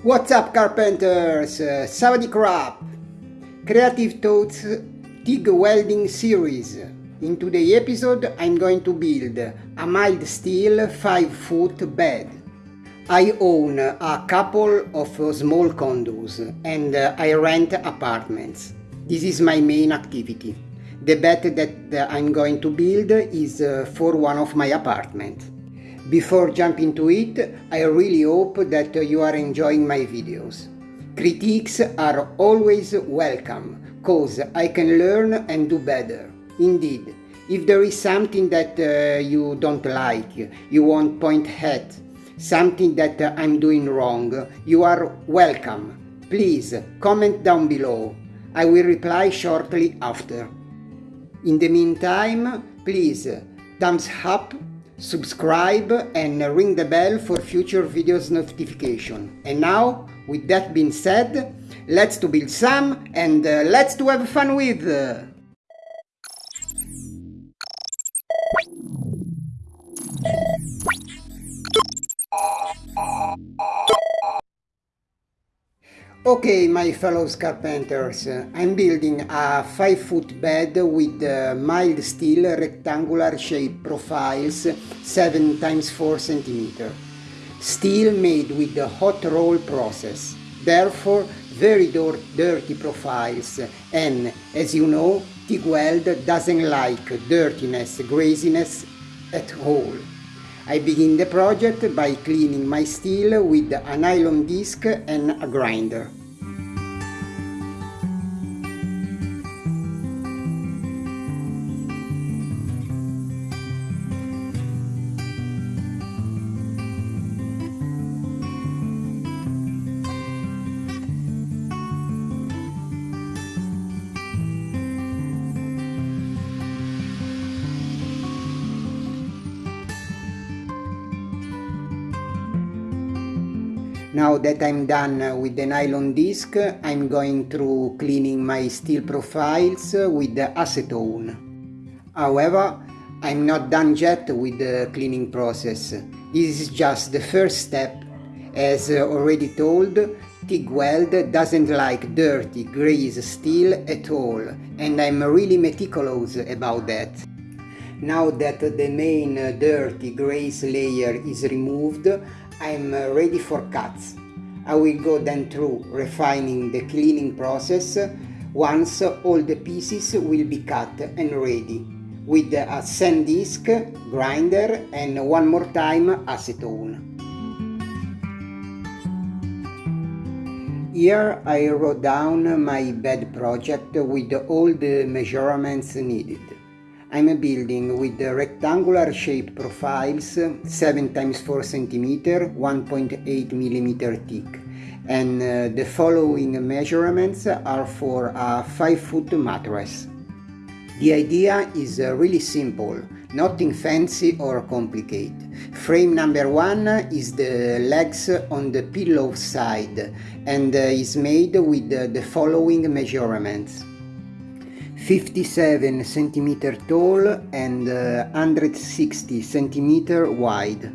What's up carpenters? Uh, Crap! Creative Thoughts TIG Welding Series. In today's episode I'm going to build a mild steel 5 foot bed. I own a couple of small condos and I rent apartments. This is my main activity. The bed that I'm going to build is for one of my apartments. Before jumping to it, I really hope that you are enjoying my videos. Critiques are always welcome, cause I can learn and do better. Indeed, if there is something that uh, you don't like, you want point at, something that I'm doing wrong, you are welcome. Please comment down below. I will reply shortly after. In the meantime, please thumbs up subscribe and ring the bell for future videos notification. And now, with that being said, let's to build some and uh, let's to have fun with! Okay, my fellow carpenters, I'm building a 5 foot bed with mild steel rectangular shape profiles 7 times 4 cm. Steel made with the hot roll process, therefore very dirty profiles and, as you know, TIG weld doesn't like dirtiness, greasiness at all. I begin the project by cleaning my steel with a nylon disc and a grinder. Now that I'm done uh, with the nylon disc, I'm going through cleaning my steel profiles uh, with the acetone. However, I'm not done yet with the cleaning process. This is just the first step. As uh, already told, TIG weld doesn't like dirty, grease steel at all, and I'm really meticulous about that. Now that the main dirty grease layer is removed, I'm uh, ready for cuts. I will go then through refining the cleaning process once all the pieces will be cut and ready with a sand disc, grinder and one more time acetone. Here I wrote down my bed project with all the measurements needed. I'm a building with rectangular shape profiles 7 times 4 cm 1.8 mm thick and uh, the following measurements are for a 5 foot mattress. The idea is uh, really simple, nothing fancy or complicated. Frame number one is the legs on the pillow side and uh, is made with the following measurements. 57 centimeter tall and uh, 160 centimeter wide.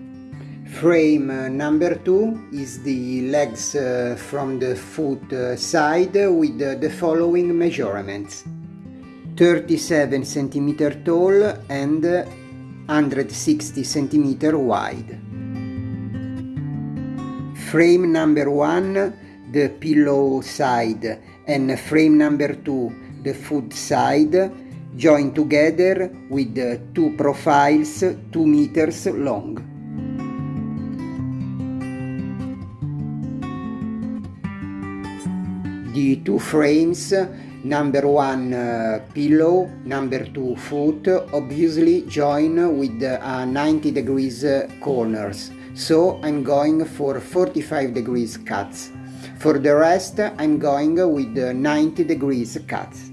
Frame uh, number 2 is the legs uh, from the foot uh, side with uh, the following measurements. 37 centimeter tall and 160 centimeter wide. Frame number 1 the pillow side and frame number 2 the foot side joined together with two profiles 2 meters long. The two frames number one uh, pillow, number two foot, obviously join with uh, 90 degrees uh, corners, so I'm going for 45 degrees cuts. For the rest, I'm going with 90 degrees cuts.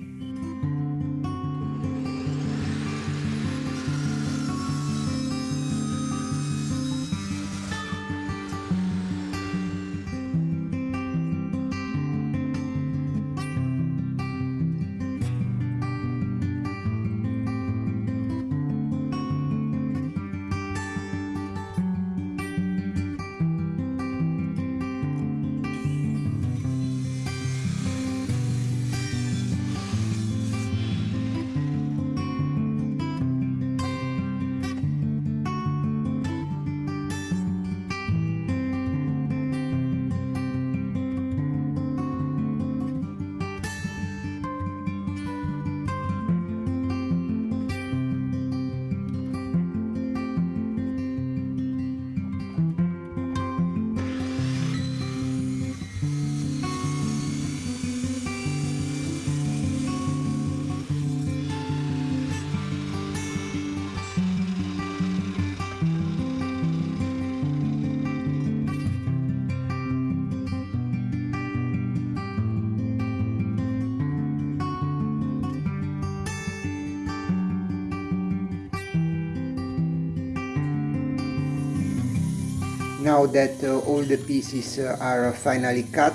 Now that uh, all the pieces uh, are finally cut,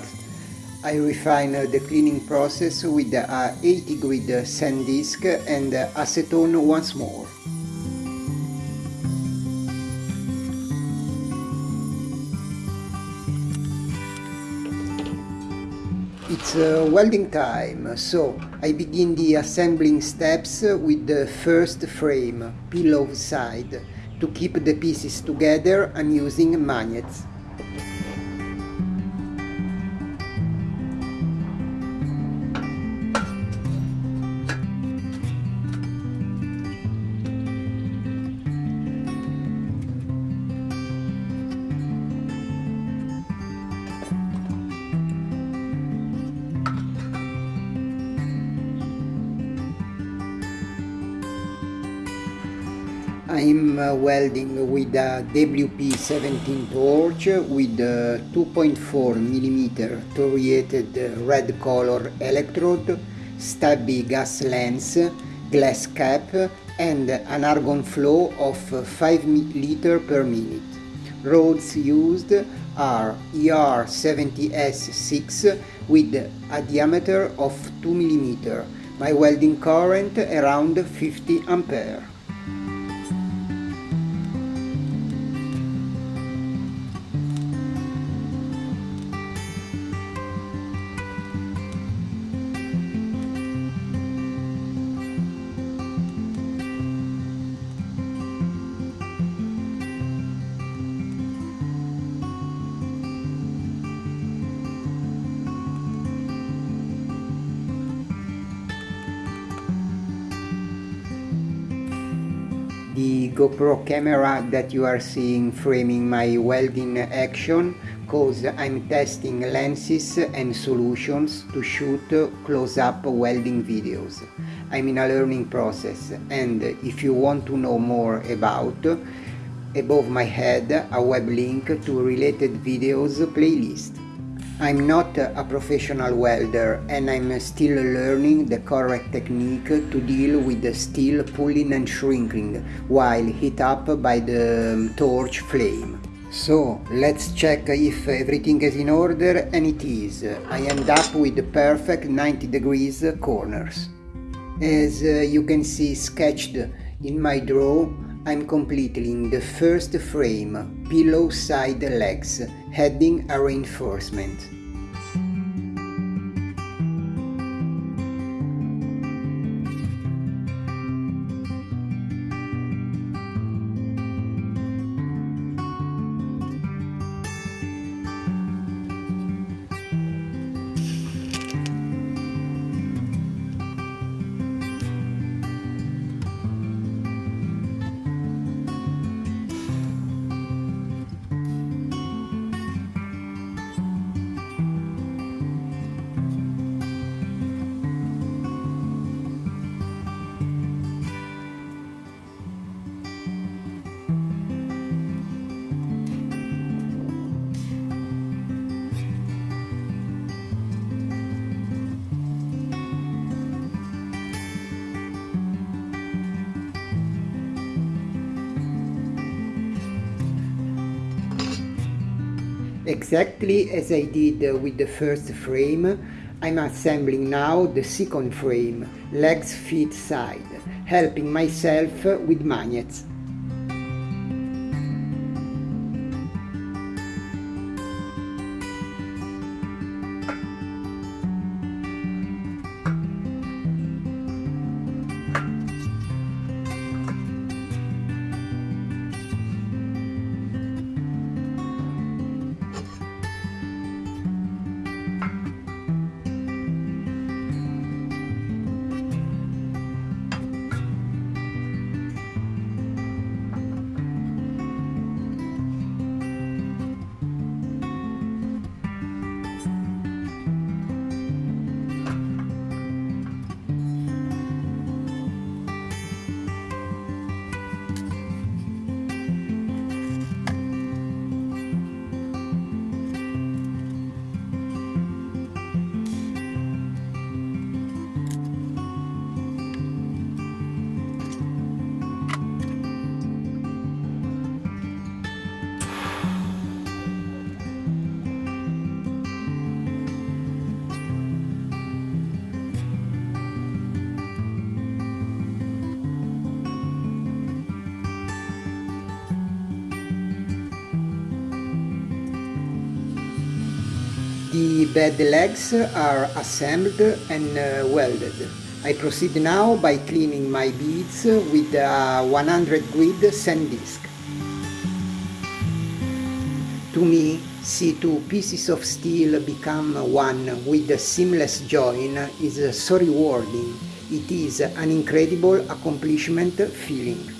I refine uh, the cleaning process with a 80 grit sand disk and acetone once more. It's uh, welding time, so I begin the assembling steps with the first frame, pillow side. To keep the pieces together I'm using magnets. I'm uh, welding with a WP17 torch with a 2.4 mm thoriated red color electrode, stubby gas lens, glass cap and an argon flow of 5 liter per minute. Rods used are ER70S6 with a diameter of 2 mm, my welding current around 50 ampere. GoPro camera that you are seeing framing my welding action cause I'm testing lenses and solutions to shoot close-up welding videos. I'm in a learning process and if you want to know more about above my head a web link to related videos playlist. I'm not a professional welder and I'm still learning the correct technique to deal with the steel pulling and shrinking while heat up by the torch flame. So let's check if everything is in order and it is. I end up with the perfect 90 degrees corners. As uh, you can see sketched in my draw, I'm completing the first frame, pillow side legs, heading a reinforcement. Exactly as I did with the first frame, I'm assembling now the second frame, legs feet side, helping myself with magnets. The bed legs are assembled and uh, welded. I proceed now by cleaning my beads with a 100 grit sand disc. To me, see two pieces of steel become one with a seamless join is so rewarding. It is an incredible accomplishment feeling.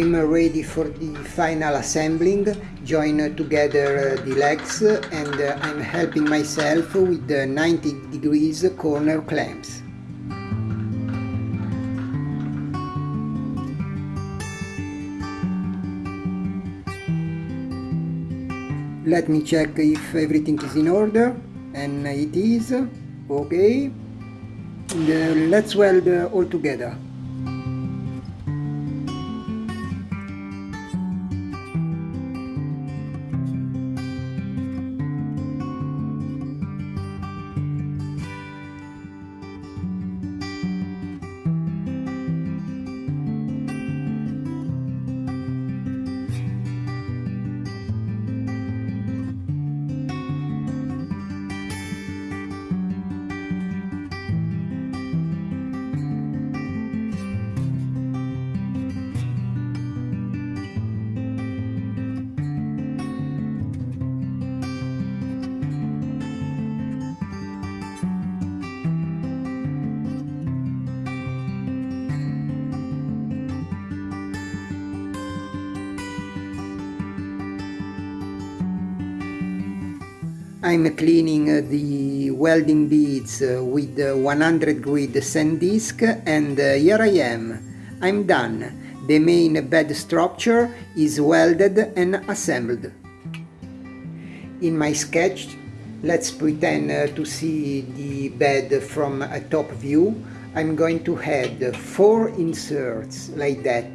I'm ready for the final assembling, join together the legs and I'm helping myself with the 90 degrees corner clamps. Let me check if everything is in order and it is, okay. And, uh, let's weld all together. I'm cleaning uh, the welding beads uh, with uh, 100 grit sand disc and here I am. I'm done. The main bed structure is welded and assembled. In my sketch, let's pretend to see the bed from a top view. I'm going to add four inserts like that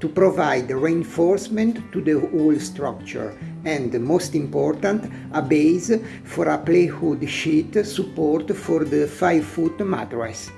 to provide reinforcement to the whole structure and, most important, a base for a plywood sheet support for the 5-foot mattress.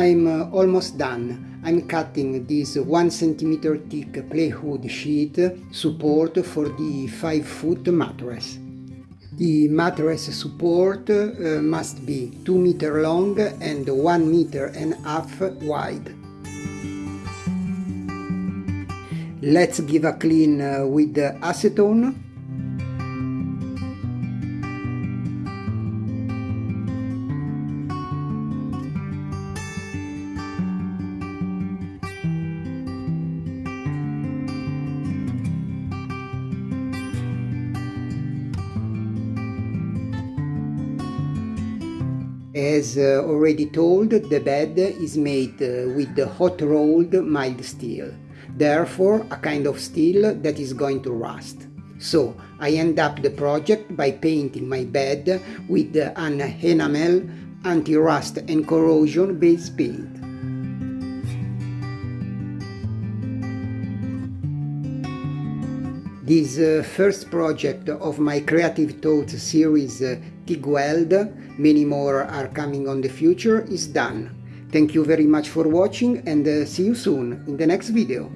I'm uh, almost done. I'm cutting this 1 cm thick plywood sheet support for the 5 foot mattress. The mattress support uh, must be 2 meter long and 1 meter and a half wide. Let's give a clean uh, with acetone As uh, already told, the bed is made uh, with hot rolled mild steel, therefore a kind of steel that is going to rust. So I end up the project by painting my bed with an enamel anti-rust and corrosion base paint. This uh, first project of my Creative Thoughts series uh, many more are coming on the future, is done. Thank you very much for watching and uh, see you soon in the next video.